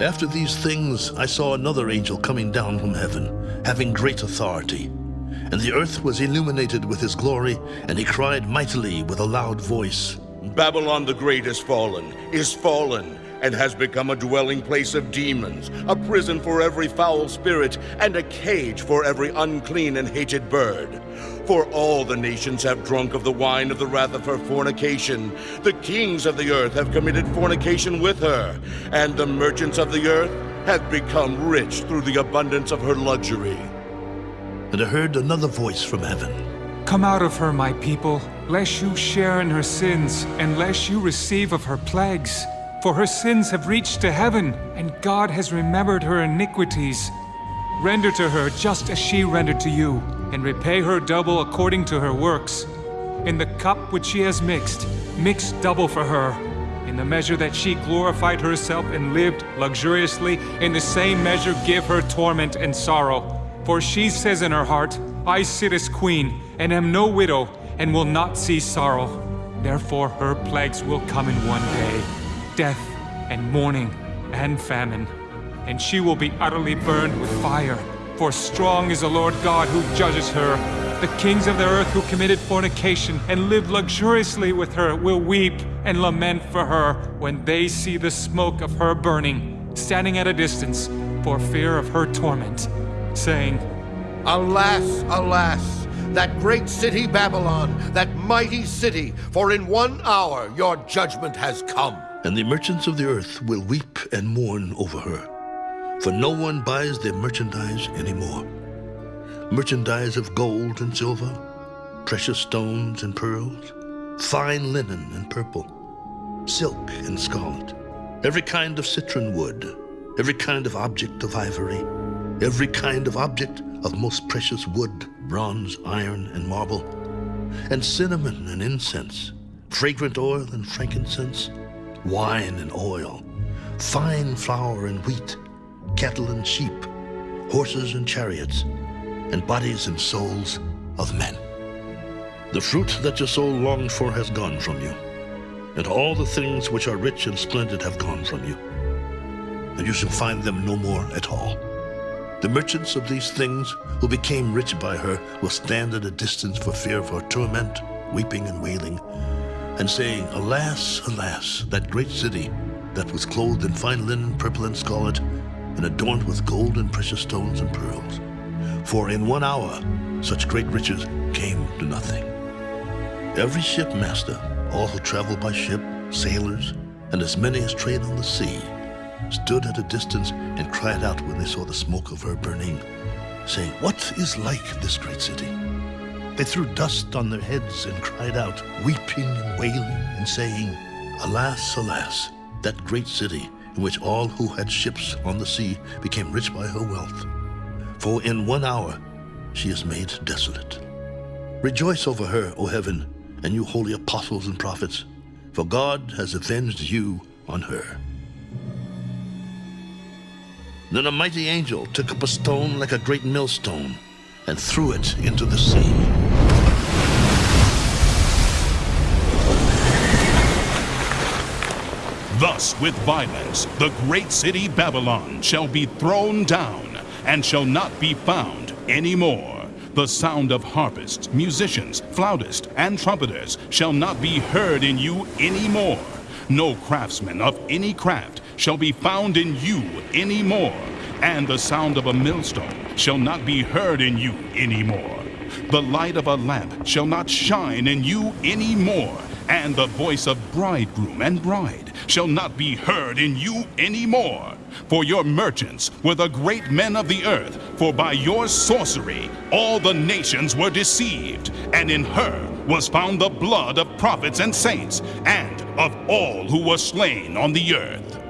After these things, I saw another angel coming down from heaven, having great authority. And the earth was illuminated with his glory, and he cried mightily with a loud voice Babylon the Great is fallen, is fallen, and has become a dwelling place of demons, a prison for every foul spirit, and a cage for every unclean and hated bird. For all the nations have drunk of the wine of the wrath of her fornication. The kings of the earth have committed fornication with her, and the merchants of the earth have become rich through the abundance of her luxury. And I heard another voice from heaven. Come out of her, my people, lest you share in her sins, and lest you receive of her plagues. For her sins have reached to heaven, and God has remembered her iniquities. Render to her just as she rendered to you, and repay her double according to her works. In the cup which she has mixed, mix double for her. In the measure that she glorified herself and lived luxuriously, in the same measure give her torment and sorrow. For she says in her heart, I sit as queen, and am no widow, and will not see sorrow. Therefore her plagues will come in one day, death and mourning and famine and she will be utterly burned with fire. For strong is the Lord God who judges her. The kings of the earth who committed fornication and lived luxuriously with her will weep and lament for her when they see the smoke of her burning, standing at a distance for fear of her torment, saying, Alas, alas, that great city Babylon, that mighty city, for in one hour your judgment has come. And the merchants of the earth will weep and mourn over her for no one buys their merchandise anymore. Merchandise of gold and silver, precious stones and pearls, fine linen and purple, silk and scarlet, every kind of citron wood, every kind of object of ivory, every kind of object of most precious wood, bronze, iron, and marble, and cinnamon and incense, fragrant oil and frankincense, wine and oil, fine flour and wheat, cattle and sheep, horses and chariots, and bodies and souls of men. The fruit that your soul longed for has gone from you, and all the things which are rich and splendid have gone from you, and you shall find them no more at all. The merchants of these things who became rich by her will stand at a distance for fear of her torment, weeping and wailing, and saying, Alas, alas, that great city that was clothed in fine linen, purple and scarlet, and adorned with gold and precious stones and pearls. For in one hour such great riches came to nothing. Every shipmaster, all who travel by ship, sailors, and as many as trade on the sea, stood at a distance and cried out when they saw the smoke of her burning, saying, What is like this great city? They threw dust on their heads and cried out, weeping and wailing, and saying, Alas, alas, that great city in which all who had ships on the sea became rich by her wealth. For in one hour she is made desolate. Rejoice over her, O heaven, and you holy apostles and prophets, for God has avenged you on her. Then a mighty angel took up a stone like a great millstone and threw it into the sea. Thus, with violence, the great city Babylon shall be thrown down and shall not be found any more. The sound of harpists, musicians, flautists, and trumpeters shall not be heard in you any more. No craftsman of any craft shall be found in you any more. And the sound of a millstone shall not be heard in you any more. The light of a lamp shall not shine in you any more and the voice of bridegroom and bride shall not be heard in you any more. For your merchants were the great men of the earth, for by your sorcery all the nations were deceived, and in her was found the blood of prophets and saints, and of all who were slain on the earth.